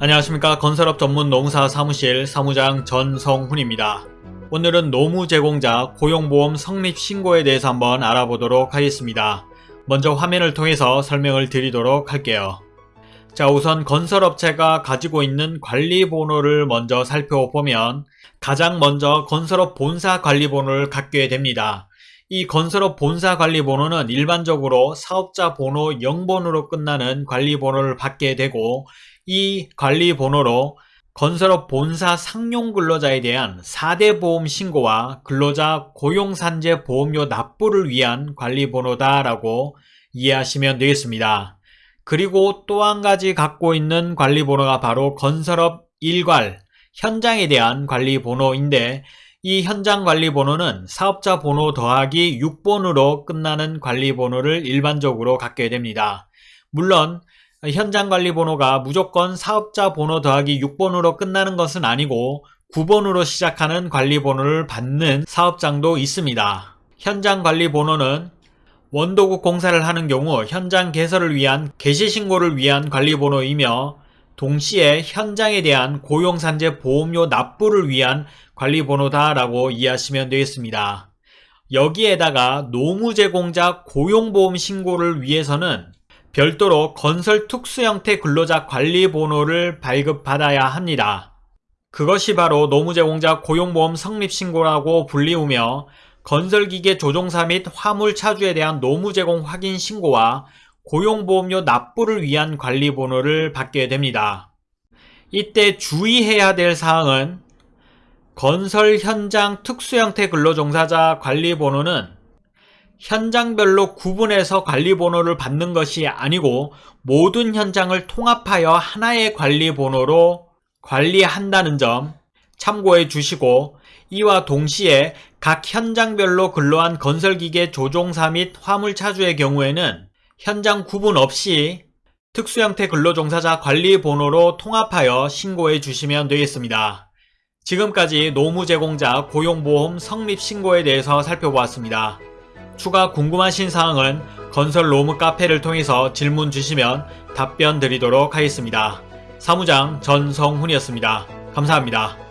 안녕하십니까 건설업 전문 농사 사무실 사무장 전성훈입니다. 오늘은 노무 제공자 고용보험 성립 신고에 대해서 한번 알아보도록 하겠습니다. 먼저 화면을 통해서 설명을 드리도록 할게요. 자 우선 건설업체가 가지고 있는 관리번호를 먼저 살펴보면 가장 먼저 건설업 본사 관리번호를 갖게 됩니다. 이 건설업 본사 관리번호는 일반적으로 사업자 번호 0번으로 끝나는 관리번호를 받게 되고 이 관리번호로 건설업 본사 상용 근로자에 대한 4대 보험 신고와 근로자 고용산재 보험료 납부를 위한 관리번호다라고 이해하시면 되겠습니다. 그리고 또 한 가지 갖고 있는 관리번호가 바로 건설업 일괄 현장에 대한 관리번호인데 이 현장 관리번호는 사업자 번호 더하기 6번으로 끝나는 관리번호를 일반적으로 갖게 됩니다. 물론 현장 관리 번호가 무조건 사업자 번호 더하기 6번으로 끝나는 것은 아니고 9번으로 시작하는 관리 번호를 받는 사업장도 있습니다. 현장 관리 번호는 원도국 공사를 하는 경우 현장 개설을 위한 개시 신고를 위한 관리 번호이며 동시에 현장에 대한 고용산재 보험료 납부를 위한 관리 번호다라고 이해하시면 되겠습니다. 여기에다가 노무제공자 고용보험 신고를 위해서는 별도로 건설 특수 형태 근로자 관리 번호를 발급받아야 합니다. 그것이 바로 노무제공자 고용보험 성립신고라고 불리우며 건설기계 조종사 및 화물 차주에 대한 노무제공 확인 신고와 고용보험료 납부를 위한 관리 번호를 받게 됩니다. 이때 주의해야 될 사항은 건설 현장 특수형태 근로종사자 관리 번호는 현장별로 구분해서 관리번호를 받는 것이 아니고 모든 현장을 통합하여 하나의 관리번호로 관리한다는 점 참고해 주시고 이와 동시에 각 현장별로 근로한 건설기계 조종사 및 화물차주의 경우에는 현장 구분 없이 특수형태 근로종사자 관리번호로 통합하여 신고해 주시면 되겠습니다. 지금까지 노무제공자 고용보험 성립신고에 대해서 살펴보았습니다. 추가 궁금하신 사항은 건설 로무 카페를 통해서 질문 주시면 답변 드리도록 하겠습니다. 사무장 전성훈이었습니다. 감사합니다.